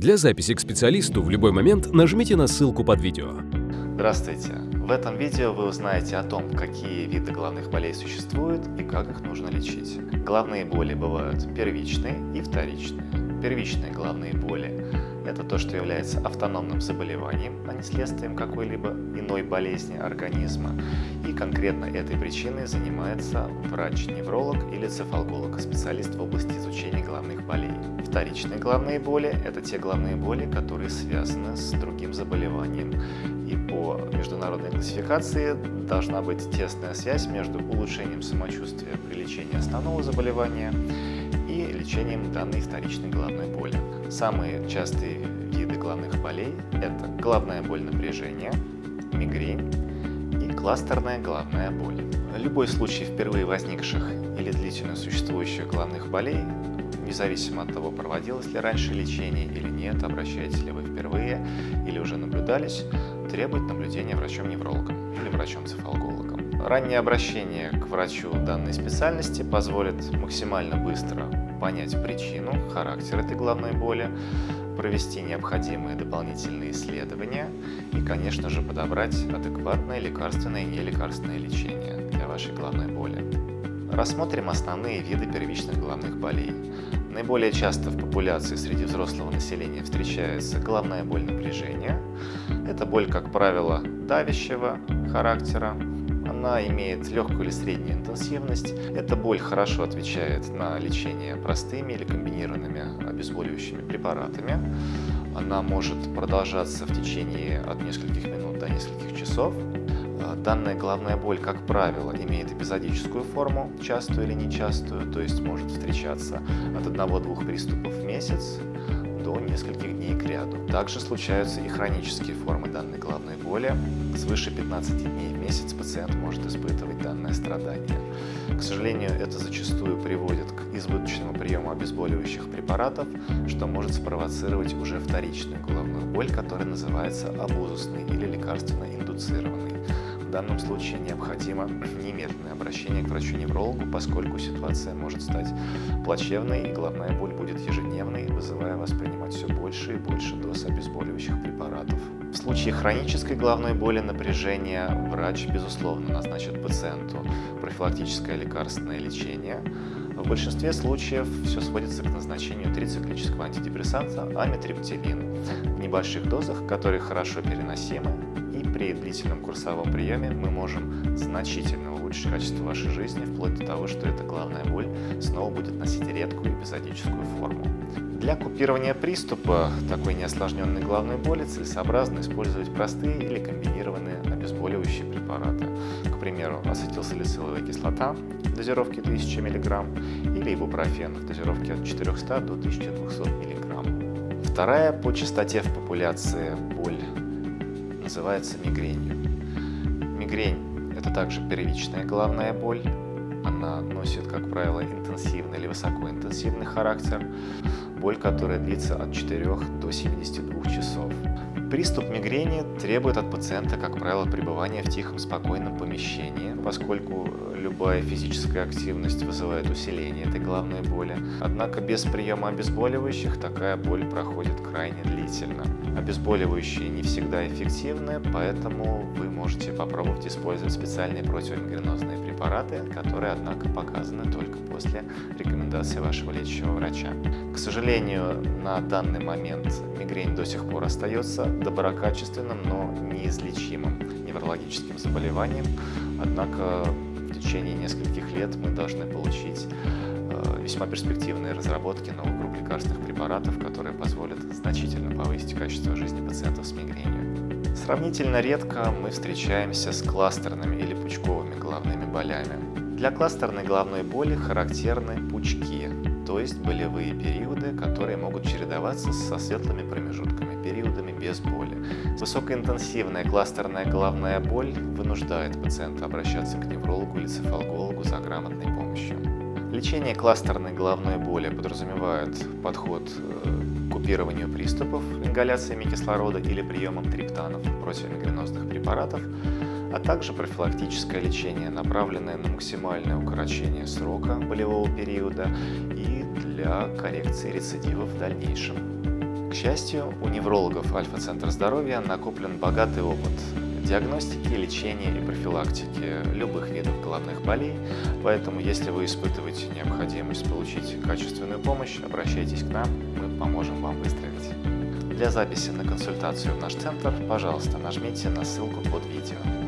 Для записи к специалисту в любой момент нажмите на ссылку под видео. Здравствуйте! В этом видео вы узнаете о том, какие виды головных болей существуют и как их нужно лечить. Головные боли бывают первичные и вторичные. Первичные головные боли это то, что является автономным заболеванием, а не следствием какой-либо иной болезни организма. И конкретно этой причиной занимается врач-невролог или цефалголог, специалист в области изучения головных болей. Вторичные головные боли – это те головные боли, которые связаны с другим заболеванием. И по международной классификации должна быть тесная связь между улучшением самочувствия при лечении основного заболевания и лечением данной вторичной головной боли. Самые частые виды головных болей – это головная боль напряжения, мигрень и кластерная головная боль. Любой случай впервые возникших или длительно существующих головных болей, независимо от того, проводилось ли раньше лечение или нет, обращаетесь ли вы впервые или уже наблюдались, требует наблюдения врачом-неврологом или врачом-цефалгологом. Раннее обращение к врачу данной специальности позволит максимально быстро понять причину, характер этой головной боли, провести необходимые дополнительные исследования и, конечно же, подобрать адекватное лекарственное и нелекарственное лечение для вашей головной боли. Рассмотрим основные виды первичных головных болей. Наиболее часто в популяции среди взрослого населения встречается головная боль напряжения. Это боль, как правило, давящего характера, она имеет легкую или среднюю интенсивность. Эта боль хорошо отвечает на лечение простыми или комбинированными обезболивающими препаратами. Она может продолжаться в течение от нескольких минут до нескольких часов. А, данная головная боль, как правило, имеет эпизодическую форму, частую или нечастую, то есть может встречаться от одного-двух приступов в месяц до нескольких дней к ряду. Также случаются и хронические формы данной головной боли. Свыше 15 дней в месяц пациент может испытывать данное страдание. К сожалению, это зачастую приводит к избыточному приему обезболивающих препаратов, что может спровоцировать уже вторичную головную боль, которая называется абузусной или лекарственно-индуцированной. В данном случае необходимо немедленное обращение к врачу-неврологу, поскольку ситуация может стать плачевной и головная боль будет ежедневной, вызывая вас принимать все больше и больше доз обезболивающих препаратов. В случае хронической головной боли напряжения врач, безусловно, назначит пациенту профилактическое лекарственное лечение. В большинстве случаев все сводится к назначению трициклического антидепрессанта амитриптилин в небольших дозах, которые хорошо переносимы при длительном курсовом приеме мы можем значительно улучшить качество вашей жизни, вплоть до того, что эта головная боль снова будет носить редкую эпизодическую форму. Для купирования приступа такой неосложненной головной боли целесообразно использовать простые или комбинированные обезболивающие препараты. К примеру, ацетилсалициловая кислота в дозировке 1000 мг или ибупрофен в дозировке от 400 до 1200 мг. Вторая по частоте в популяции боль называется мигренью. Мигрень – это также первичная головная боль. Она носит, как правило, интенсивный или высокоинтенсивный характер. Боль, которая длится от 4 до 72 часов. Приступ мигрени требует от пациента, как правило, пребывания в тихом, спокойном помещении, поскольку любая физическая активность вызывает усиление этой головной боли. Однако без приема обезболивающих такая боль проходит крайне длительно. Обезболивающие не всегда эффективны, поэтому вы можете попробовать использовать специальные противомигренозные препараты, которые, однако, показаны только после рекомендации вашего лечащего врача. К сожалению, на данный момент мигрень до сих пор остается доброкачественным, но неизлечимым неврологическим заболеванием, однако в течение нескольких лет мы должны получить э, весьма перспективные разработки новых групп лекарственных препаратов, которые позволят значительно повысить качество жизни пациентов с мигренью. Сравнительно редко мы встречаемся с кластерными или пучковыми головными болями. Для кластерной головной боли характерны пучки, то есть болевые периоды, которые могут чередоваться со светлыми промежутками, периодами без боли. Высокоинтенсивная кластерная головная боль вынуждает пациента обращаться к неврологу или цефалгологу за грамотной помощью. Лечение кластерной головной боли подразумевает подход э, к купированию приступов ингаляциями кислорода или приемом триптанов противомигренозных препаратов, а также профилактическое лечение, направленное на максимальное укорочение срока болевого периода и для коррекции рецидивов в дальнейшем. К счастью, у неврологов Альфа-центра здоровья накоплен богатый опыт диагностики, лечения и профилактики любых видов головных болей, поэтому если вы испытываете необходимость получить качественную помощь, обращайтесь к нам, мы поможем вам выздороветь. Для записи на консультацию в наш центр, пожалуйста, нажмите на ссылку под видео.